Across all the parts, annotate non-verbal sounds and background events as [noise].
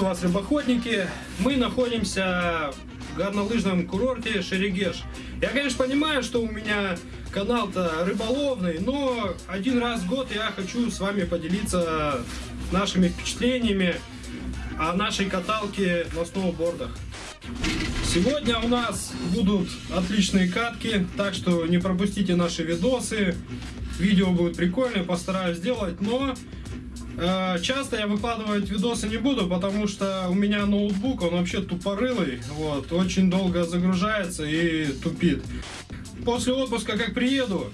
Приветствую вас, рыбоходники. Мы находимся в горнолыжном курорте Шерегеш. Я, конечно, понимаю, что у меня канал-то рыболовный, но один раз в год я хочу с вами поделиться нашими впечатлениями о нашей каталке на сноубордах. Сегодня у нас будут отличные катки, так что не пропустите наши видосы. Видео будет прикольное, постараюсь сделать, но часто я выкладывать видосы не буду, потому что у меня ноутбук, он вообще тупорылый, вот, очень долго загружается и тупит. После отпуска, как приеду,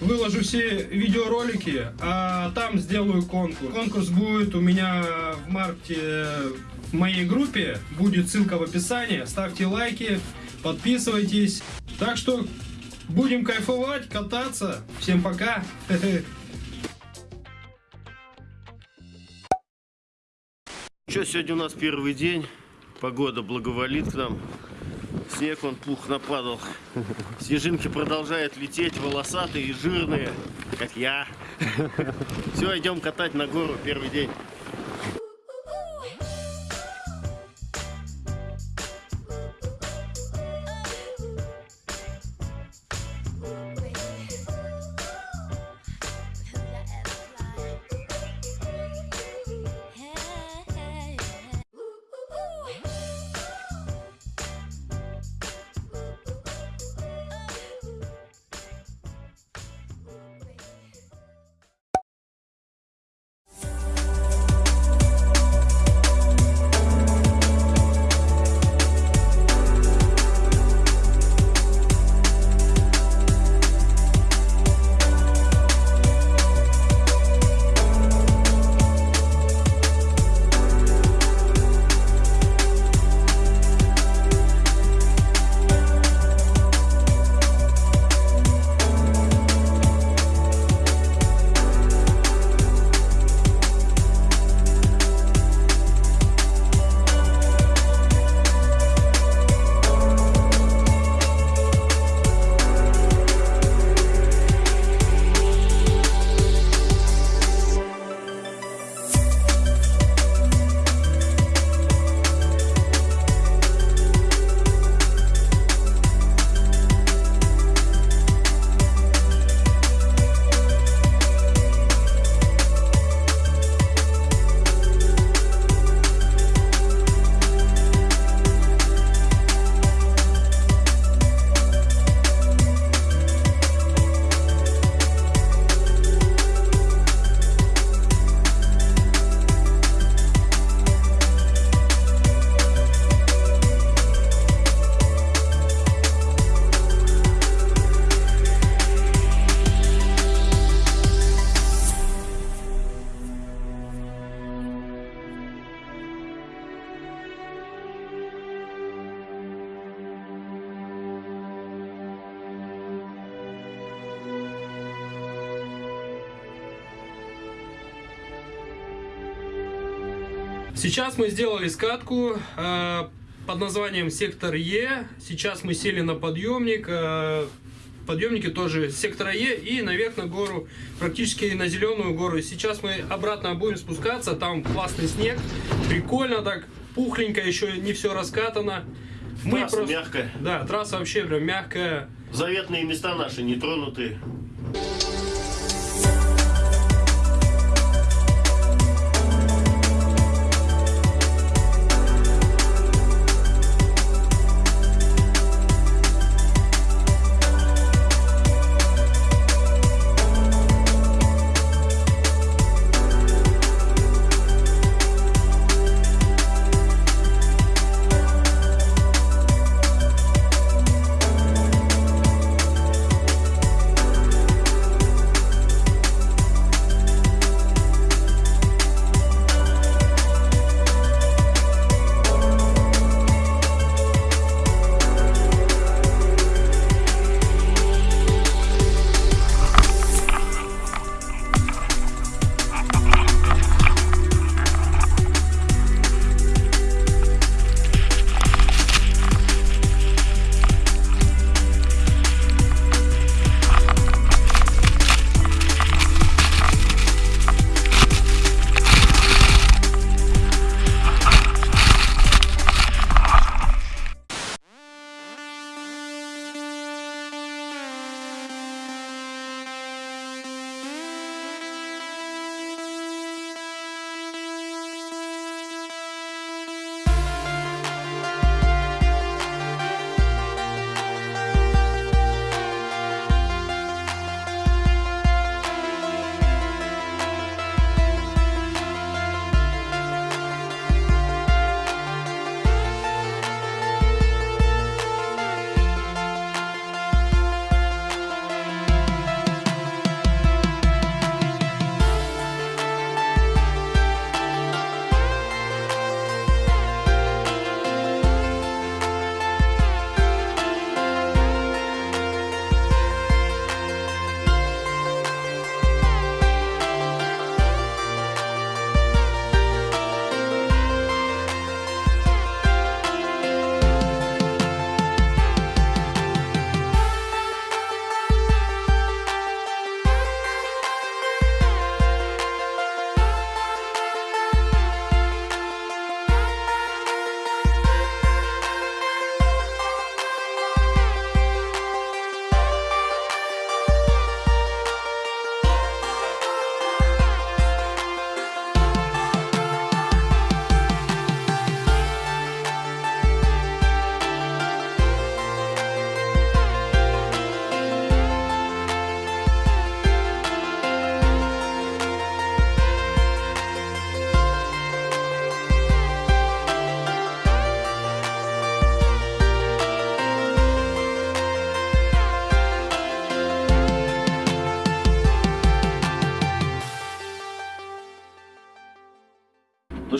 выложу все видеоролики, а там сделаю конкурс. Конкурс будет у меня в марте в моей группе, будет ссылка в описании. Ставьте лайки, подписывайтесь. Так что будем кайфовать, кататься. Всем пока. [laughs] Что, сегодня у нас первый день. Погода благоволит к нам. Снег он пух нападал. Снежинки продолжают лететь, волосатые и жирные, как я. Все, идем катать на гору первый день. Сейчас мы сделали скатку э, под названием Сектор Е. Сейчас мы сели на подъемник. Э, подъемники тоже сектора Е и наверх на гору, практически на зеленую гору. Сейчас мы обратно будем спускаться. Там классный снег. Прикольно так, пухленько, еще не все раскатано. Мы трасса просто... мягкая. Да, трасса вообще прям мягкая. Заветные места наши не тронутые.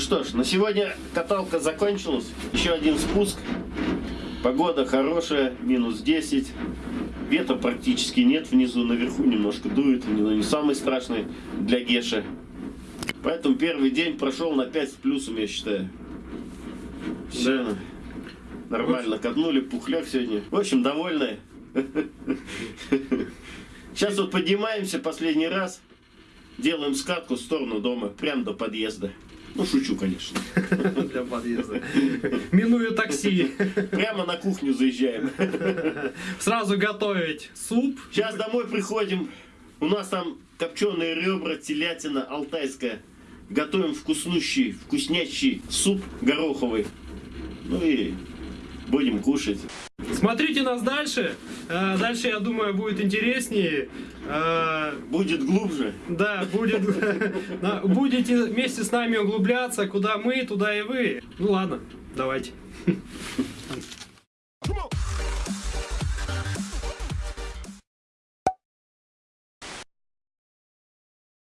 Ж, на сегодня каталка закончилась. Еще один спуск. Погода хорошая, минус 10. Ветра практически нет внизу, наверху немножко дует, но не самый страшный для Геши. Поэтому первый день прошел на 5 с плюсом, я считаю. Все нормально катнули, пухляк сегодня. В общем, довольны. Сейчас вот поднимаемся последний раз, делаем скатку в сторону дома, прямо до подъезда. Ну, шучу, конечно. [laughs] Для подъезда. Минуя такси. Прямо на кухню заезжаем. Сразу готовить суп. Сейчас домой приходим. У нас там копченые ребра, телятина алтайская. Готовим вкуснущий, вкуснячий суп гороховый. Ну и будем кушать. Смотрите нас дальше. Э, Дальше, я думаю, будет интереснее. Э, Будет глубже. Да, будет. [laughs] Будете вместе с нами углубляться, куда мы, туда и вы. Ну ладно, давайте. [laughs]